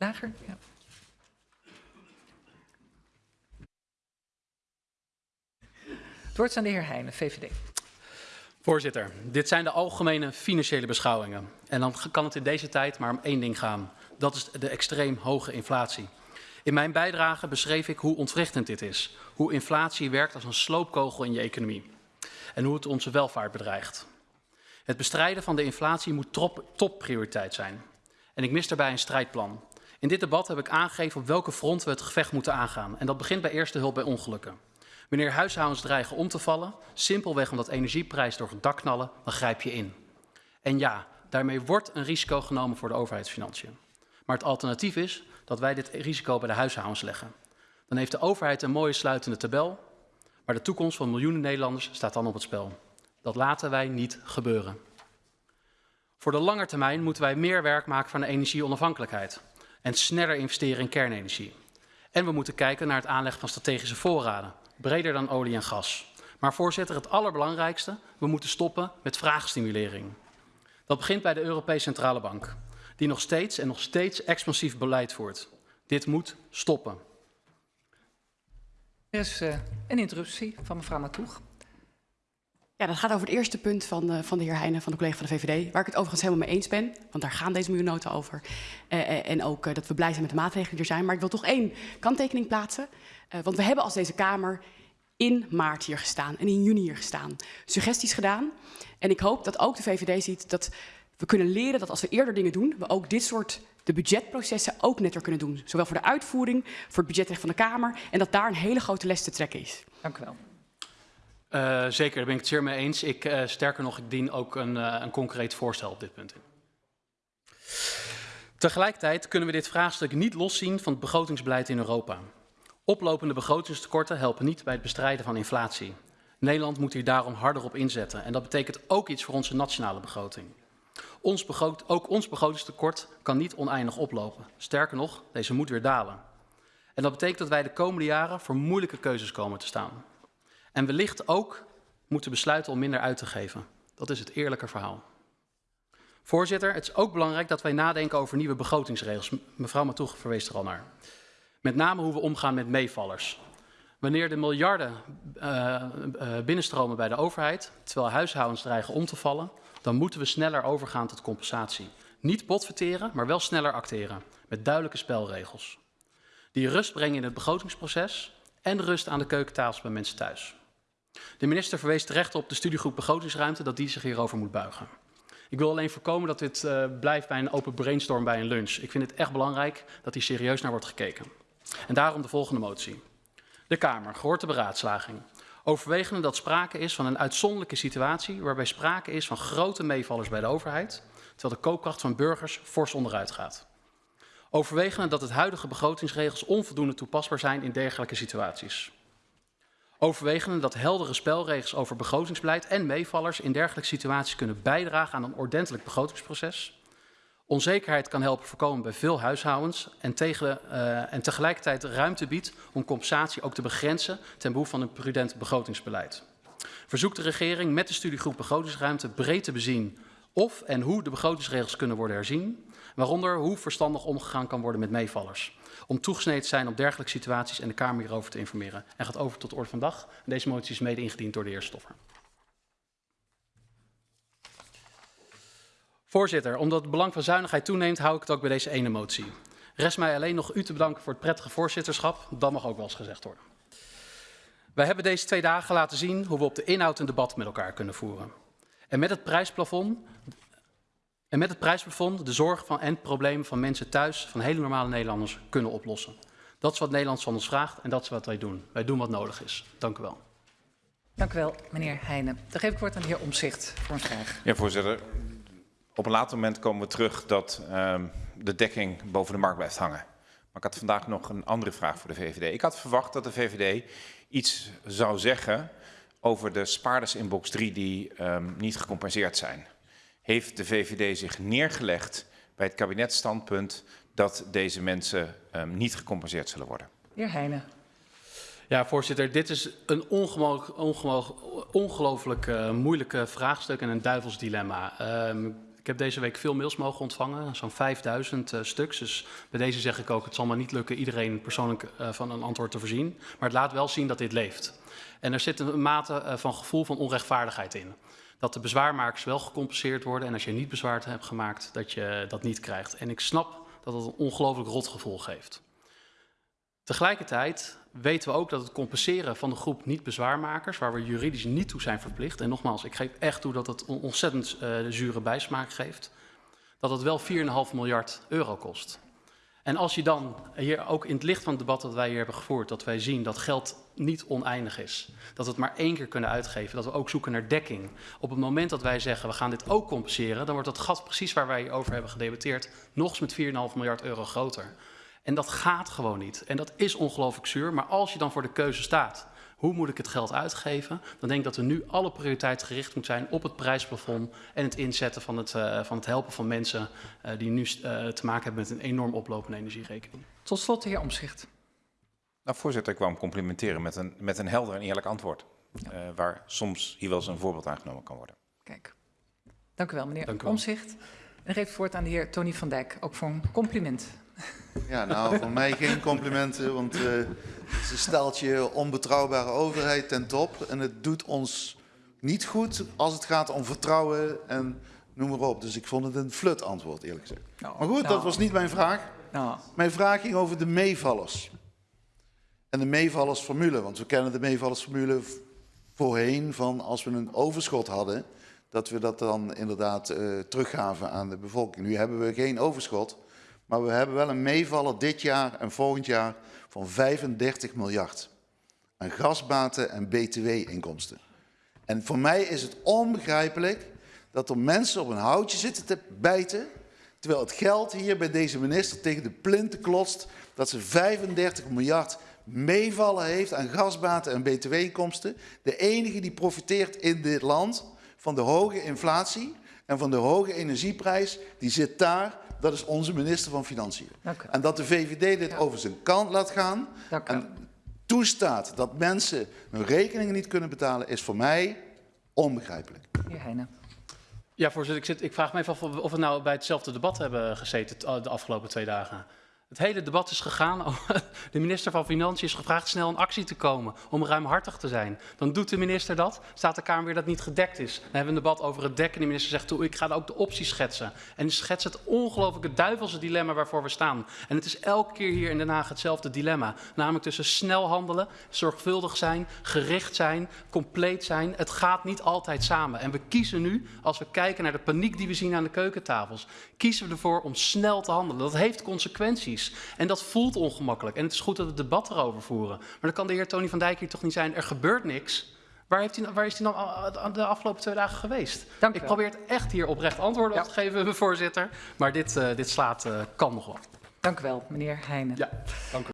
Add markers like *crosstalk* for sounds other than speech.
Lager, ja. Het woord is aan de heer Heijnen, VVD. Voorzitter, dit zijn de algemene financiële beschouwingen. En dan kan het in deze tijd maar om één ding gaan. Dat is de extreem hoge inflatie. In mijn bijdrage beschreef ik hoe ontwrichtend dit is. Hoe inflatie werkt als een sloopkogel in je economie. En hoe het onze welvaart bedreigt. Het bestrijden van de inflatie moet top, topprioriteit zijn. En ik mis daarbij een strijdplan. In dit debat heb ik aangegeven op welke front we het gevecht moeten aangaan. En dat begint bij eerste hulp bij ongelukken. Wanneer huishoudens dreigen om te vallen, simpelweg omdat energieprijzen door het dak knallen, dan grijp je in. En ja, daarmee wordt een risico genomen voor de overheidsfinanciën. Maar het alternatief is dat wij dit risico bij de huishoudens leggen. Dan heeft de overheid een mooie sluitende tabel, maar de toekomst van miljoenen Nederlanders staat dan op het spel. Dat laten wij niet gebeuren. Voor de lange termijn moeten wij meer werk maken van de energieonafhankelijkheid en sneller investeren in kernenergie. En we moeten kijken naar het aanleggen van strategische voorraden, breder dan olie en gas. Maar voorzitter, het allerbelangrijkste, we moeten stoppen met vraagstimulering. Dat begint bij de Europese Centrale Bank, die nog steeds en nog steeds expansief beleid voert. Dit moet stoppen. Er is uh, een interruptie van mevrouw Matoeg. Ja, dat gaat over het eerste punt van, van de heer Heijnen, van de collega van de VVD. Waar ik het overigens helemaal mee eens ben, want daar gaan deze miljoennoten over. Uh, en ook dat we blij zijn met de maatregelen die er zijn. Maar ik wil toch één kanttekening plaatsen. want we hebben als deze Kamer in maart hier gestaan en in juni hier gestaan. Suggesties gedaan. En ik hoop dat ook de VVD ziet dat we kunnen leren dat als we eerder dingen doen, we ook dit soort de budgetprocessen ook netter kunnen doen. Zowel voor de uitvoering, voor het budgetrecht van de Kamer. En dat daar een hele grote les te trekken is. Dank u wel. Uh, zeker, daar ben ik het zeer mee eens. Ik, uh, sterker nog, ik dien ook een, uh, een concreet voorstel op dit punt in. Tegelijkertijd kunnen we dit vraagstuk niet loszien van het begrotingsbeleid in Europa. Oplopende begrotingstekorten helpen niet bij het bestrijden van inflatie. Nederland moet hier daarom harder op inzetten. En dat betekent ook iets voor onze nationale begroting. Ons begroot, ook ons begrotingstekort kan niet oneindig oplopen. Sterker nog, deze moet weer dalen. En dat betekent dat wij de komende jaren voor moeilijke keuzes komen te staan. En wellicht ook moeten besluiten om minder uit te geven. Dat is het eerlijke verhaal. Voorzitter, het is ook belangrijk dat wij nadenken over nieuwe begrotingsregels. Mevrouw Matoeg verwees er al naar. Met name hoe we omgaan met meevallers. Wanneer de miljarden uh, binnenstromen bij de overheid, terwijl huishoudens dreigen om te vallen, dan moeten we sneller overgaan tot compensatie. Niet botverteren, maar wel sneller acteren, met duidelijke spelregels. Die rust brengen in het begrotingsproces en rust aan de keukentafels bij mensen thuis. De minister verwees terecht op de studiegroep begrotingsruimte dat die zich hierover moet buigen. Ik wil alleen voorkomen dat dit uh, blijft bij een open brainstorm bij een lunch. Ik vind het echt belangrijk dat hier serieus naar wordt gekeken. En daarom de volgende motie. De Kamer, gehoord de beraadslaging. Overwegende dat sprake is van een uitzonderlijke situatie waarbij sprake is van grote meevallers bij de overheid, terwijl de koopkracht van burgers fors onderuit gaat. Overwegende dat het huidige begrotingsregels onvoldoende toepasbaar zijn in dergelijke situaties. Overwegende dat heldere spelregels over begrotingsbeleid en meevallers in dergelijke situaties kunnen bijdragen aan een ordentelijk begrotingsproces. Onzekerheid kan helpen voorkomen bij veel huishoudens uh, en tegelijkertijd ruimte biedt om compensatie ook te begrenzen ten behoeve van een prudent begrotingsbeleid. Verzoekt de regering met de studiegroep begrotingsruimte breed te bezien of en hoe de begrotingsregels kunnen worden herzien, waaronder hoe verstandig omgegaan kan worden met meevallers. Om toegesneden te zijn op dergelijke situaties en de Kamer hierover te informeren. En gaat over tot de orde van dag. Deze motie is mede ingediend door de heer Stoffer. Voorzitter, omdat het belang van zuinigheid toeneemt, hou ik het ook bij deze ene motie. Rest mij alleen nog u te bedanken voor het prettige voorzitterschap. Dat mag ook wel eens gezegd worden. Wij hebben deze twee dagen laten zien hoe we op de inhoud een debat met elkaar kunnen voeren. En met het prijsplafond, en met het prijsplafond de zorg van en problemen van mensen thuis, van hele normale Nederlanders, kunnen oplossen. Dat is wat Nederland van ons vraagt en dat is wat wij doen. Wij doen wat nodig is. Dank u wel. Dank u wel, meneer Heijnen. Dan geef ik woord aan de heer Omzicht voor een vraag. Ja, voorzitter. Op een later moment komen we terug dat um, de dekking boven de markt blijft hangen. Maar ik had vandaag nog een andere vraag voor de VVD. Ik had verwacht dat de VVD iets zou zeggen over de spaarders in box 3 die um, niet gecompenseerd zijn. Heeft de VVD zich neergelegd bij het kabinetstandpunt dat deze mensen um, niet gecompenseerd zullen worden? Heer Heijnen. Ja, voorzitter, dit is een ongelooflijk uh, moeilijke vraagstuk en een duivels dilemma. Um, ik heb deze week veel mails mogen ontvangen, zo'n 5000 eh, stuks. Dus bij deze zeg ik ook, het zal maar niet lukken iedereen persoonlijk eh, van een antwoord te voorzien. Maar het laat wel zien dat dit leeft. En er zit een mate eh, van gevoel van onrechtvaardigheid in. Dat de bezwaarmakers wel gecompenseerd worden en als je niet bezwaar hebt gemaakt, dat je dat niet krijgt. En ik snap dat dat een ongelooflijk rotgevoel geeft. Tegelijkertijd weten we ook dat het compenseren van de groep niet-bezwaarmakers, waar we juridisch niet toe zijn verplicht, en nogmaals, ik geef echt toe dat het een ontzettend uh, zure bijsmaak geeft, dat het wel 4,5 miljard euro kost. En als je dan, hier ook in het licht van het debat dat wij hier hebben gevoerd, dat wij zien dat geld niet oneindig is, dat we het maar één keer kunnen uitgeven, dat we ook zoeken naar dekking. Op het moment dat wij zeggen we gaan dit ook compenseren, dan wordt dat gat precies waar wij over hebben gedebatteerd nog eens met 4,5 miljard euro groter. En dat gaat gewoon niet. En dat is ongelooflijk zuur. Maar als je dan voor de keuze staat, hoe moet ik het geld uitgeven? Dan denk ik dat er nu alle prioriteit gericht moet zijn op het prijsplafond en het inzetten van het, uh, van het helpen van mensen uh, die nu uh, te maken hebben met een enorm oplopende energierekening. Tot slot de heer Omzicht. Nou, voorzitter, ik wou hem complimenteren met een, met een helder en eerlijk antwoord. Ja. waar soms hier wel eens een voorbeeld aangenomen kan worden. Kijk, dank u wel meneer. Omzicht. En geef het woord aan de heer Tony van Dijk, ook voor een compliment. Ja, nou, van mij geen complimenten, want uh, ze stelt je onbetrouwbare overheid ten top. En het doet ons niet goed als het gaat om vertrouwen en noem maar op. Dus ik vond het een flut antwoord, eerlijk gezegd. Nou, maar goed, nou, dat was niet mijn vraag. Nou, Mijn vraag ging over de meevallers. En de meevallersformule, want we kennen de meevallersformule voorheen van als we een overschot hadden, dat we dat dan inderdaad uh, teruggaven aan de bevolking. Nu hebben we geen overschot. Maar we hebben wel een meevaller dit jaar en volgend jaar van 35 miljard aan gasbaten en btw-inkomsten. En voor mij is het onbegrijpelijk dat er mensen op een houtje zitten te bijten, terwijl het geld hier bij deze minister tegen de plinten klotst, dat ze 35 miljard meevallen heeft aan gasbaten en btw-inkomsten. De enige die profiteert in dit land van de hoge inflatie en van de hoge energieprijs, die zit daar dat is onze minister van Financiën. En dat de VVD dit ja. over zijn kant laat gaan en toestaat dat mensen hun rekeningen niet kunnen betalen, is voor mij onbegrijpelijk. Heer Heijnen. Ja, voorzitter, ik, zit, ik vraag me even af of we nou bij hetzelfde debat hebben gezeten de afgelopen twee dagen. Het hele debat is gegaan. *laughs* De minister van Financiën is gevraagd snel in actie te komen om ruimhartig te zijn. Dan doet de minister dat, staat de Kamer weer dat niet gedekt is. Dan hebben we een debat over het dekken. De minister zegt, toe, ik ga ook de opties schetsen. En die schetst het ongelooflijke duivelse dilemma waarvoor we staan. En het is elke keer hier in Den Haag hetzelfde dilemma. Namelijk tussen snel handelen, zorgvuldig zijn, gericht zijn, compleet zijn. Het gaat niet altijd samen. En we kiezen nu, als we kijken naar de paniek die we zien aan de keukentafels, kiezen we ervoor om snel te handelen. Dat heeft consequenties. En dat voelt ongemakkelijk. En het is goed dat we het debat erover voeren. Maar dan kan de heer Tony van Dijk hier toch niet zijn, er gebeurt niks. Waar, heeft hij, waar is hij dan de afgelopen twee dagen geweest? Dank ik wel. probeer het echt hier oprecht antwoorden op te geven, *laughs* voorzitter. Maar dit, uh, dit slaat, uh, kan nog wel. Dank u wel, meneer Heijnen. Ja, dank u.